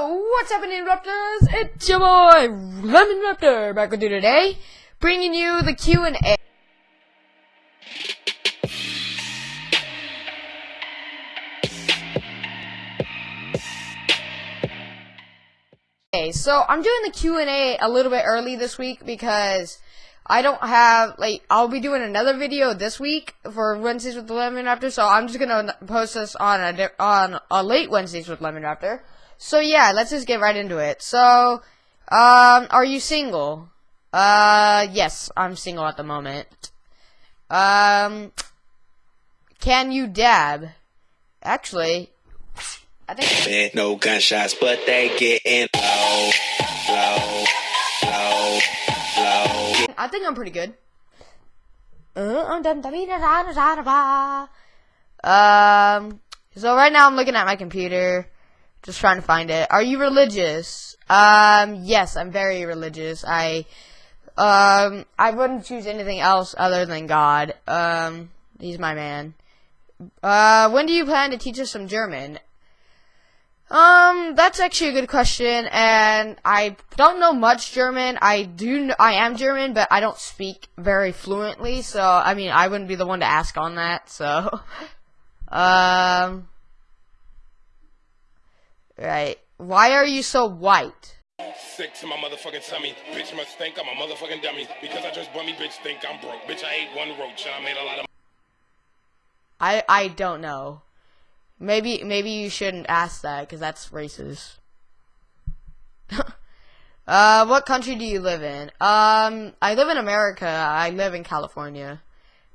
What's happening, Raptors? It's your boy, Lemon Raptor, back with you today, bringing you the Q&A. Okay, so I'm doing the Q&A a little bit early this week because I don't have, like, I'll be doing another video this week for Wednesdays with Lemon Raptor, so I'm just gonna post this on a, on a late Wednesdays with Lemon Raptor. So yeah, let's just get right into it. So, um, are you single? Uh, yes, I'm single at the moment. Um, can you dab? Actually, I think. Man, no gunshots, but they getting low, low, low, low. I think I'm pretty good. Um, so right now I'm looking at my computer, just trying to find it. Are you religious? Um, yes, I'm very religious. I, um, I wouldn't choose anything else other than God. Um, he's my man. Uh, when do you plan to teach us some German? Um, that's actually a good question, and I don't know much German. I do, I am German, but I don't speak very fluently, so, I mean, I wouldn't be the one to ask on that, so, um, right. Why are you so white? Sick to my motherfucking tummy. Bitch must think I'm a motherfucking dummy. Because I just bummy, bitch think I'm broke. Bitch, I ate one roach and I made a lot of I, I don't know. Maybe, maybe you shouldn't ask that, because that's racist. uh, what country do you live in? Um, I live in America. I live in California.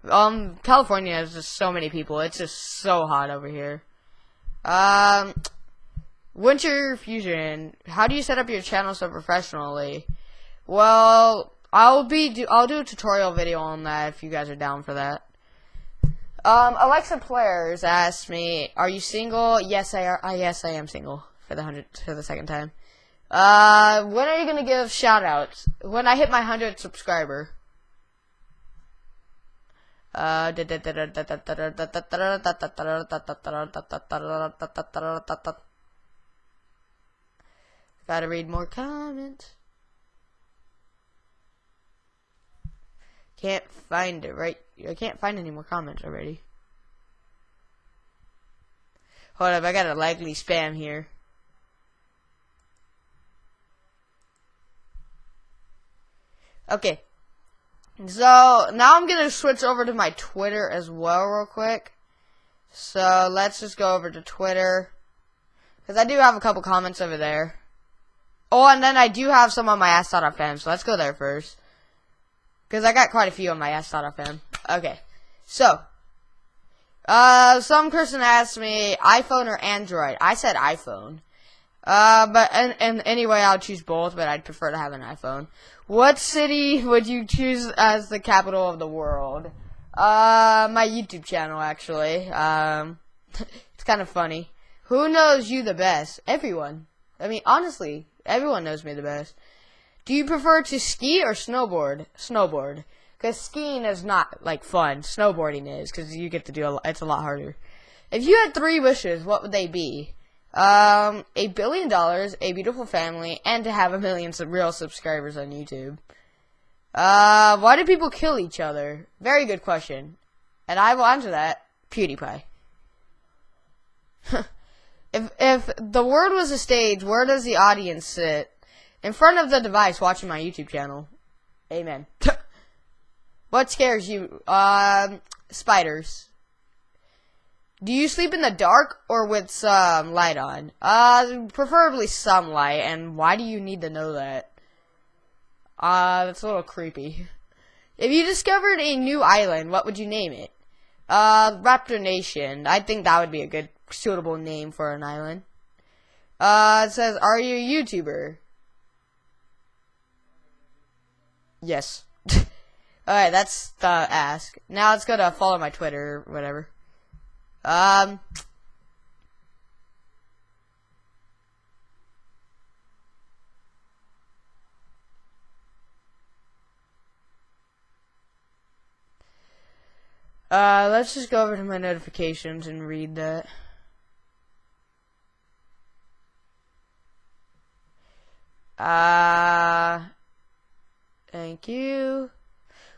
Um, California has just so many people. It's just so hot over here. Um, Winter Fusion. How do you set up your channel so professionally? Well, I'll be do I'll do a tutorial video on that if you guys are down for that. Um, Alexa Players asked me, "Are you single?" Yes, I are. Uh, yes, I am single for the hundred for the second time. Uh, when are you gonna give shoutouts? When I hit my hundred subscriber. Uh, gotta read more comments. Can't find it right. I can't find any more comments already. Hold up, I got a likely spam here. Okay. So, now I'm gonna switch over to my Twitter as well real quick. So, let's just go over to Twitter. Because I do have a couple comments over there. Oh, and then I do have some on my ask.fm, so let's go there first. Because I got quite a few on my ask.fm. Okay. So, uh, some person asked me iPhone or Android. I said iPhone. Uh, but and, and anyway, I'll choose both, but I'd prefer to have an iPhone. What city would you choose as the capital of the world? Uh, my YouTube channel, actually. Um, it's kind of funny. Who knows you the best? Everyone. I mean, honestly, everyone knows me the best. Do you prefer to ski or snowboard? Snowboard. Because skiing is not, like, fun. Snowboarding is, because you get to do a lot, it's a lot harder. If you had three wishes, what would they be? Um, a billion dollars, a beautiful family, and to have a million sub- real subscribers on YouTube. Uh, why do people kill each other? Very good question. And I will answer that. PewDiePie. if, if the world was a stage, where does the audience sit? In front of the device watching my YouTube channel. Amen. what scares you? Um, spiders. Do you sleep in the dark or with some light on? Uh, preferably some light, and why do you need to know that? Uh, that's a little creepy. If you discovered a new island, what would you name it? Uh, Raptor Nation. I think that would be a good, suitable name for an island. Uh, it says, are you a YouTuber? Yes. Alright, that's the ask. Now let's go to follow my Twitter or whatever. Um. Uh, let's just go over to my notifications and read that. Uh, thank you.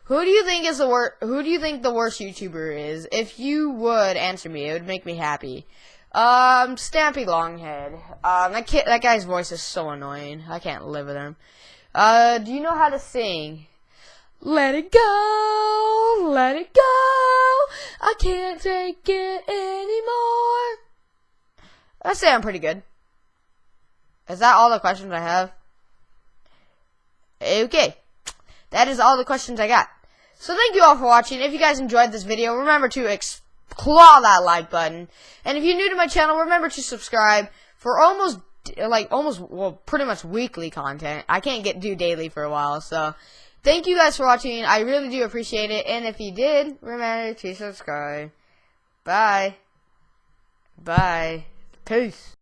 Who do you think is the worst? Who do you think the worst YouTuber is? If you would answer me, it would make me happy. Um, Stampy Longhead. Um, that kid, that guy's voice is so annoying. I can't live with him. Uh, do you know how to sing? Let it go, let it go. I can't take it anymore. I say I'm pretty good. Is that all the questions I have? Okay. That is all the questions I got. So thank you all for watching. If you guys enjoyed this video, remember to claw that like button. And if you're new to my channel, remember to subscribe for almost like almost well pretty much weekly content. I can't get do daily for a while, so thank you guys for watching. I really do appreciate it. And if you did, remember to subscribe. Bye. Bye. Peace.